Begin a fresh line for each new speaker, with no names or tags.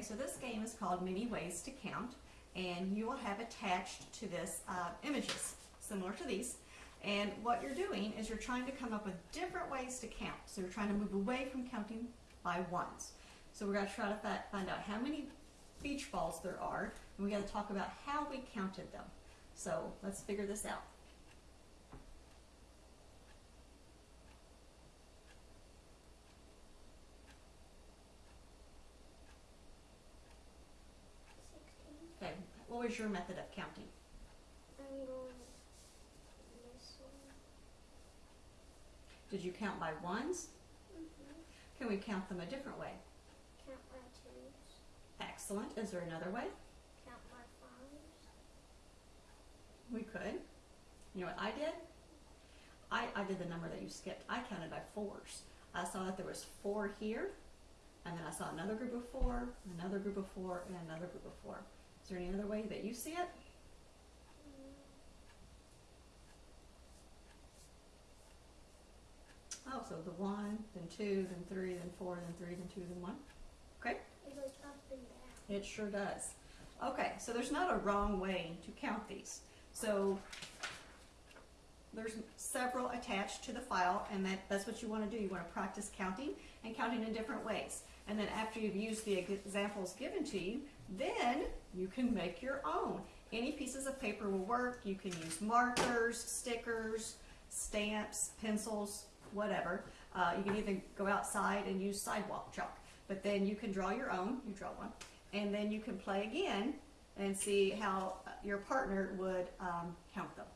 Okay, so this game is called Many Ways to Count, and you will have attached to this uh, images similar to these. And what you're doing is you're trying to come up with different ways to count. So you're trying to move away from counting by ones. So we're going to try to find out how many beach balls there are, and we got to talk about how we counted them. So let's figure this out.
Sixteen.
Okay, what was your method of counting?
I'm going this one.
Did you count by ones?
Mm-hmm.
Can we count them a different way?
Count my twos.
Excellent. Is there another way?
Count my fives.
We could. You know what I did? I, I did the number that you skipped. I counted by fours. I saw that there was four here, and then I saw another group of four, another group of four, and another group of four. Is there any other way that you see it? Oh, so the one, then two, then three, then four, then three, then two, then one. Okay?
It goes up and down.
It sure does. Okay, so there's not a wrong way to count these. So there's several attached to the file, and that, that's what you want to do. You want to practice counting and counting in different ways. And then after you've used the examples given to you, then you can make your own. Any pieces of paper will work. You can use markers, stickers, stamps, pencils, whatever. Uh, you can even go outside and use sidewalk chalk. But then you can draw your own. You draw one. And then you can play again and see how your partner would um, count them.